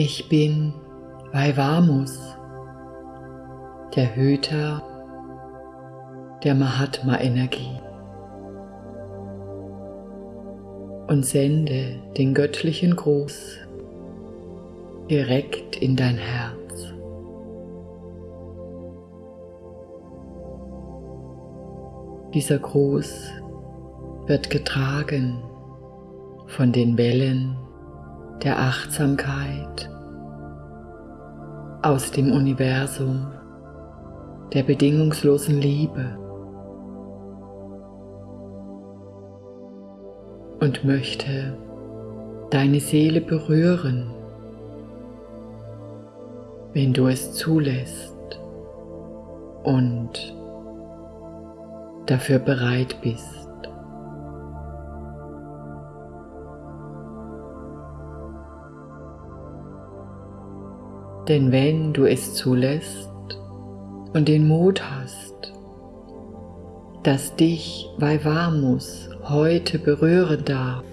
Ich bin Vaivamus, der Hüter der Mahatma-Energie und sende den göttlichen Gruß direkt in dein Herz. Dieser Gruß wird getragen von den Wellen der Achtsamkeit aus dem Universum der bedingungslosen Liebe und möchte deine Seele berühren, wenn du es zulässt und dafür bereit bist. Denn wenn du es zulässt und den Mut hast, dass dich Vaivamus heute berühren darf,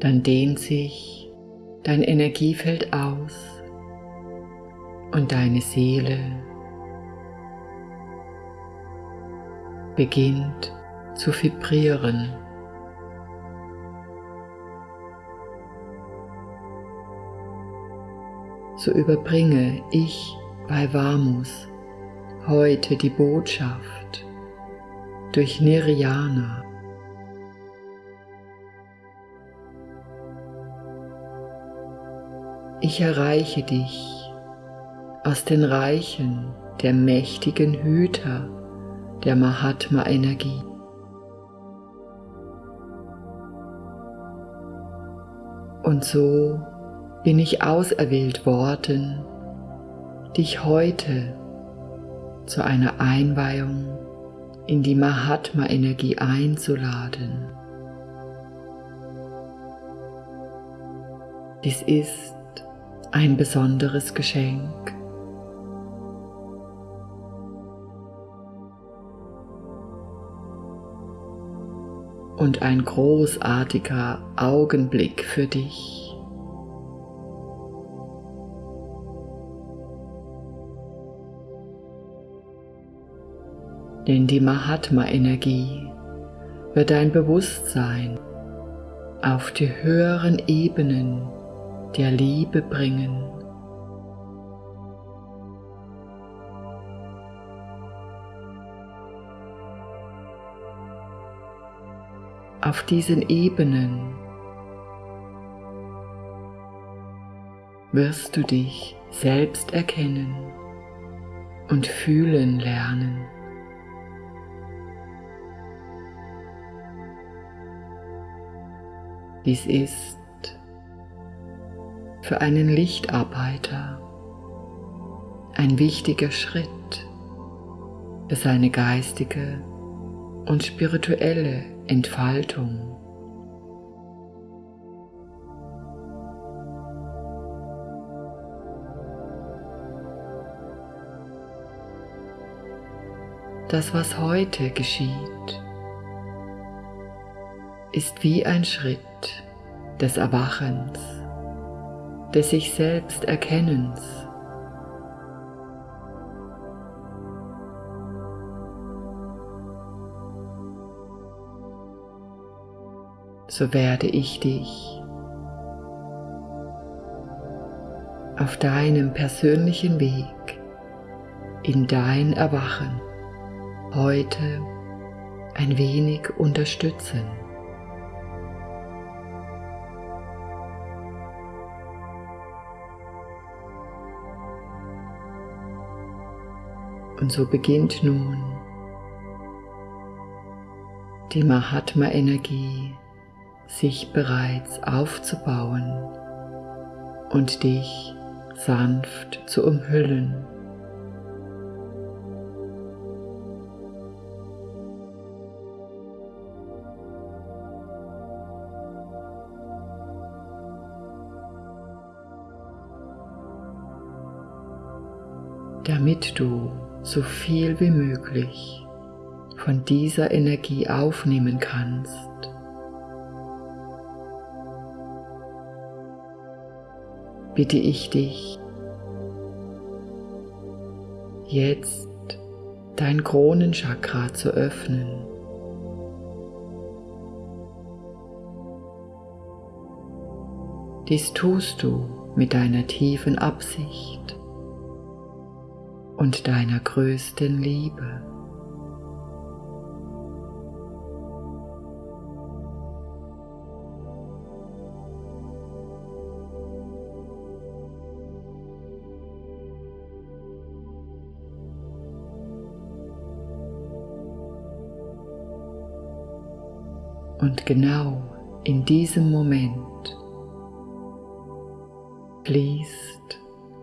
dann dehnt sich dein Energiefeld aus und deine Seele beginnt zu vibrieren. So überbringe ich bei Vamus heute die Botschaft durch Nirjana. Ich erreiche dich aus den Reichen der mächtigen Hüter der Mahatma-Energie. Und so bin ich auserwählt worden, dich heute zu einer Einweihung in die Mahatma-Energie einzuladen. Dies ist ein besonderes Geschenk. und ein großartiger Augenblick für dich. Denn die Mahatma-Energie wird dein Bewusstsein auf die höheren Ebenen der Liebe bringen. auf diesen Ebenen wirst du dich selbst erkennen und fühlen lernen. Dies ist für einen Lichtarbeiter ein wichtiger Schritt für seine geistige und spirituelle Entfaltung. Das, was heute geschieht, ist wie ein Schritt des Erwachens, des sich selbst Erkennens so werde ich dich auf deinem persönlichen Weg in dein Erwachen heute ein wenig unterstützen. Und so beginnt nun die Mahatma-Energie sich bereits aufzubauen und dich sanft zu umhüllen. damit du so viel wie möglich von dieser Energie aufnehmen kannst. Bitte ich dich, jetzt dein Kronenchakra zu öffnen. Dies tust du mit deiner tiefen Absicht und deiner größten Liebe. Und genau in diesem Moment fließt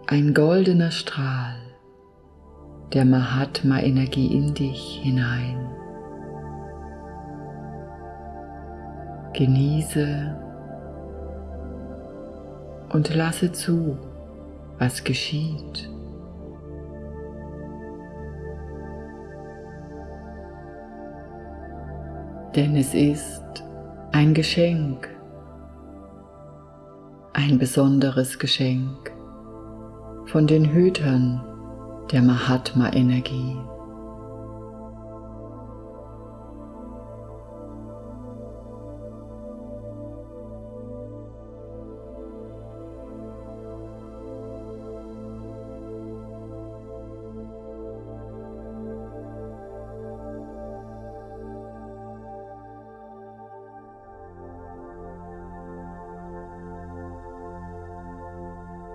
ein goldener Strahl der Mahatma-Energie in dich hinein. Genieße und lasse zu, was geschieht. Denn es ist ein Geschenk, ein besonderes Geschenk von den Hütern der Mahatma-Energie.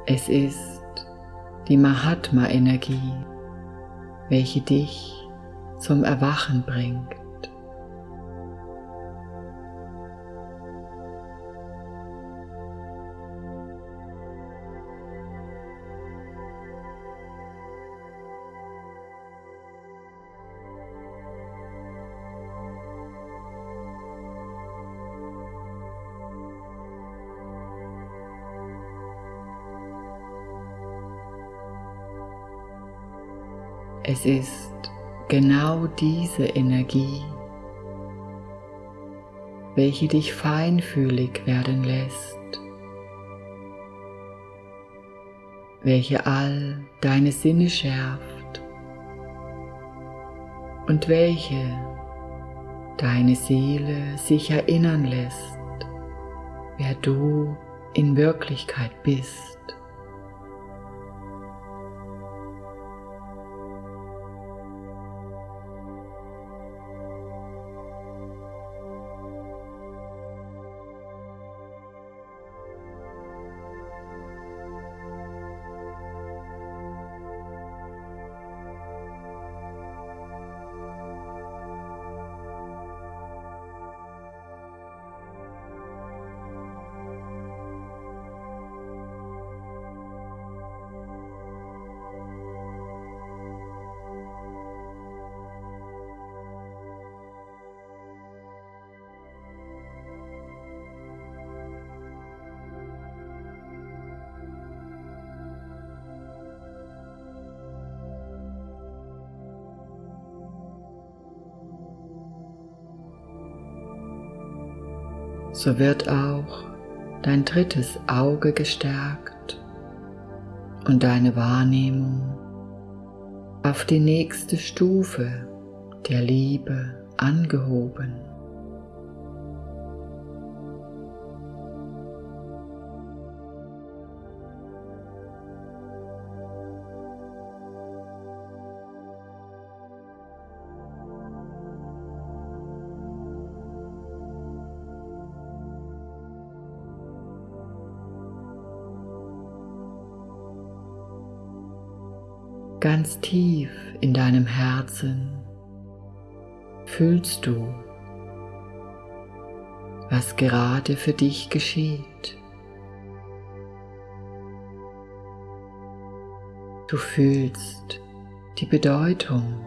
Es ist die Mahatma-Energie, welche dich zum Erwachen bringt. Es ist genau diese Energie, welche dich feinfühlig werden lässt, welche all deine Sinne schärft und welche deine Seele sich erinnern lässt, wer du in Wirklichkeit bist. So wird auch dein drittes Auge gestärkt und deine Wahrnehmung auf die nächste Stufe der Liebe angehoben. Ganz tief in deinem Herzen fühlst du, was gerade für dich geschieht. Du fühlst die Bedeutung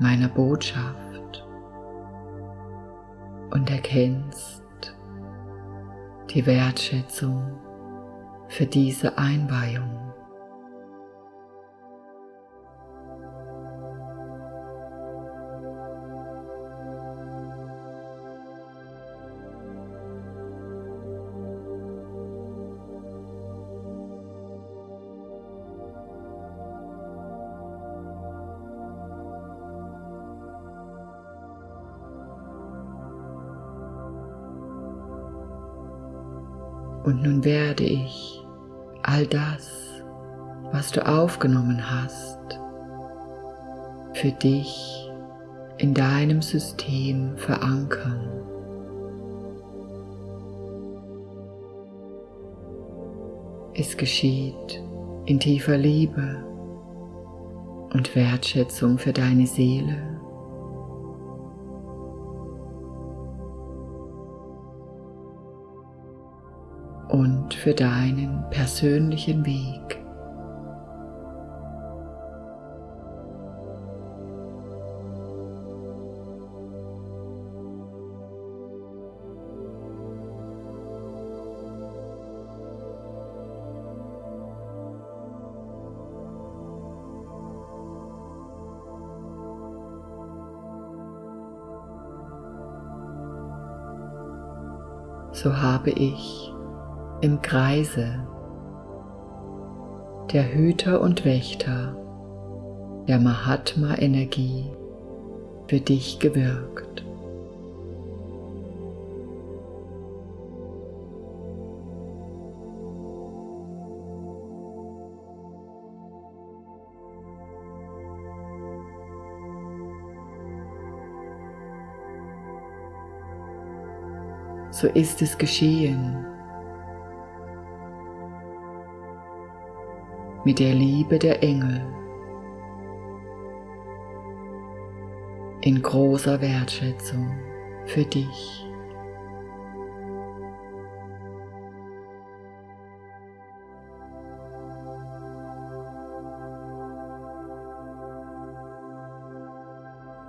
meiner Botschaft und erkennst die Wertschätzung für diese Einweihung. Und nun werde ich all das, was du aufgenommen hast, für dich in deinem System verankern. Es geschieht in tiefer Liebe und Wertschätzung für deine Seele und für deinen persönlichen Weg. so habe ich im Kreise der Hüter und Wächter der Mahatma-Energie für dich gewirkt. So ist es geschehen mit der Liebe der Engel in großer Wertschätzung für dich.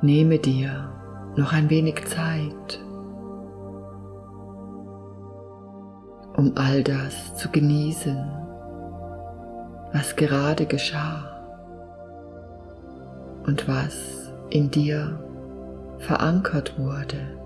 Nehme dir noch ein wenig Zeit, um all das zu genießen was gerade geschah und was in dir verankert wurde.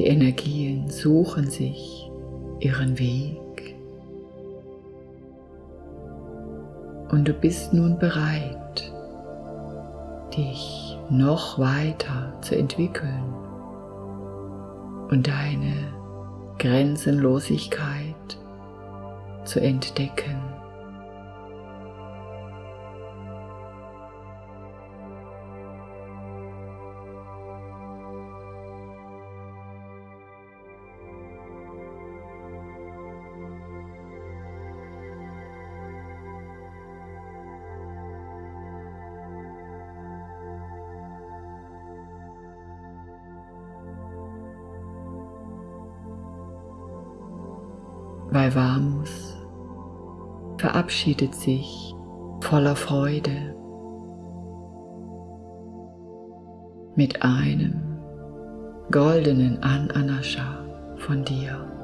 Die Energien suchen sich ihren Weg und du bist nun bereit, dich noch weiter zu entwickeln und deine Grenzenlosigkeit zu entdecken. Vaivamus verabschiedet sich voller Freude mit einem goldenen Ananascha von dir.